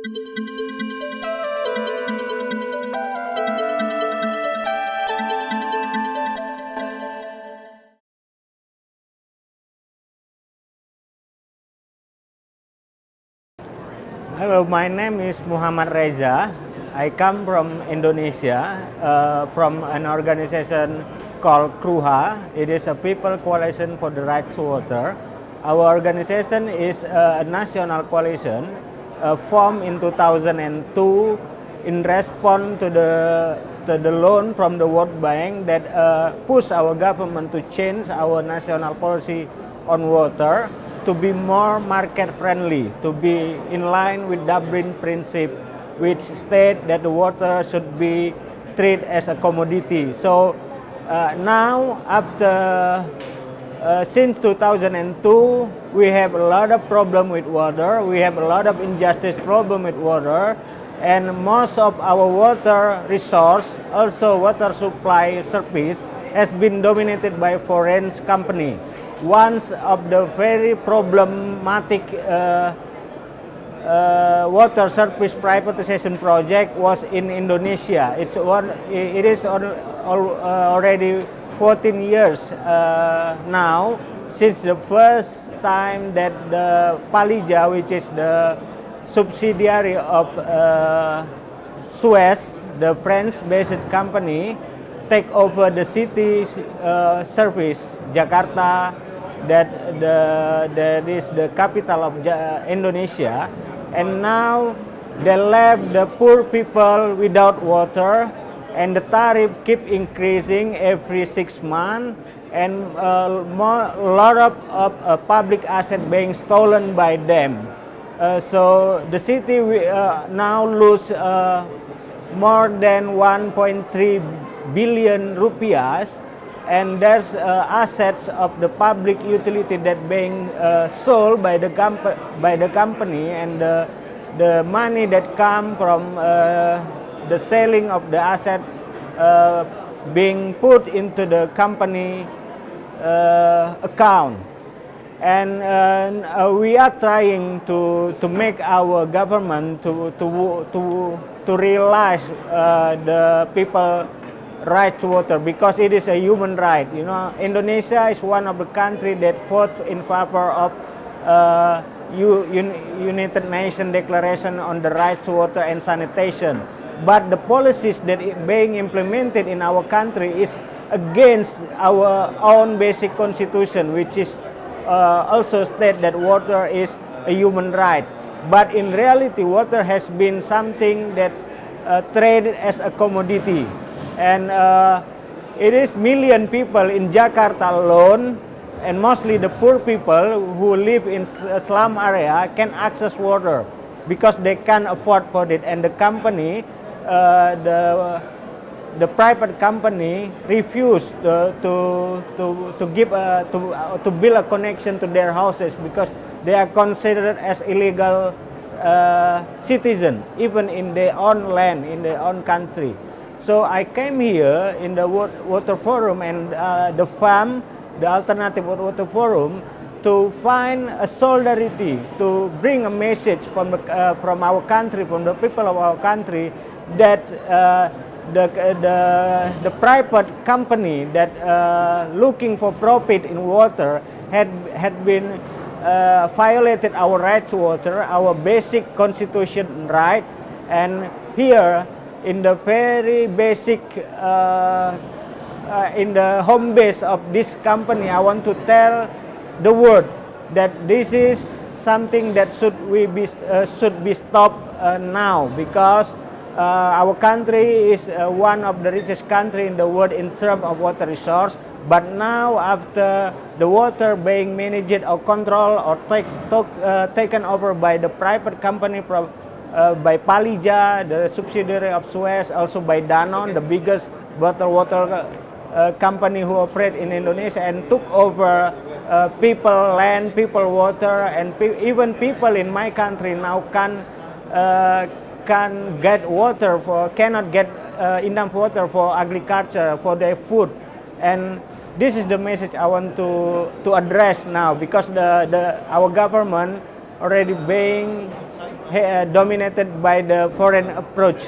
Hello, my name is Muhammad Reza. I come from Indonesia, uh, from an organization called KRUHA. It is a People Coalition for the Right to Water. Our organization is a national coalition uh, in 2002 in response to the to the loan from the World Bank that uh, pushed our government to change our national policy on water to be more market friendly, to be in line with Dublin principle, which state that the water should be treated as a commodity. So uh, now after uh, since 2002, we have a lot of problem with water. We have a lot of injustice problem with water. And most of our water resource, also water supply service, has been dominated by foreign company one of the very problematic uh, uh, water service privatization project was in Indonesia. It's one. It is on, uh, already 14 years uh, now since the first time that the Palija, which is the subsidiary of uh, Suez, the French-based company, take over the city uh, service, Jakarta, that the that is the capital of Indonesia and now they left the poor people without water and the tariff keep increasing every six months and uh, a lot of, of uh, public asset being stolen by them. Uh, so the city uh, now lose uh, more than 1.3 billion rupiahs and there's uh, assets of the public utility that being uh, sold by the by the company and the, the money that come from uh, the selling of the asset uh, being put into the company uh, account. And uh, we are trying to to make our government to to to to realize the people right to water because it is a human right. You know, Indonesia is one of the country that fought in favor of uh, United Nations Declaration on the Right to Water and Sanitation. But the policies that are being implemented in our country is against our own basic constitution, which is uh, also state that water is a human right. But in reality, water has been something that uh, traded as a commodity and uh, it is million people in Jakarta alone and mostly the poor people who live in slum area can access water because they can't afford for it. And the company uh, the the private company refused to to to, to give a, to uh, to build a connection to their houses because they are considered as illegal uh, citizen even in their own land in their own country so I came here in the water forum and uh, the FAM, the Alternative Water Forum, to find a solidarity, to bring a message from, uh, from our country, from the people of our country, that uh, the, the, the private company that uh, looking for profit in water had, had been uh, violated our right to water, our basic constitution right, and here in the very basic uh, uh, in the home base of this company I want to tell the world that this is something that should we be uh, should be stopped uh, now because uh, our country is uh, one of the richest country in the world in terms of water resource. But now after the water being managed or controlled or take, took, taken over by the private company uh, by Palyja, the subsidiary of Suez, also by Danone, the biggest bottled water uh, company who operate in Indonesia and took over uh, people, land, people, water, and pe even people in my country now can uh, can get water for cannot get uh, enough water for agriculture for their food, and this is the message I want to to address now because the the our government already being Uh, dominated by the foreign approach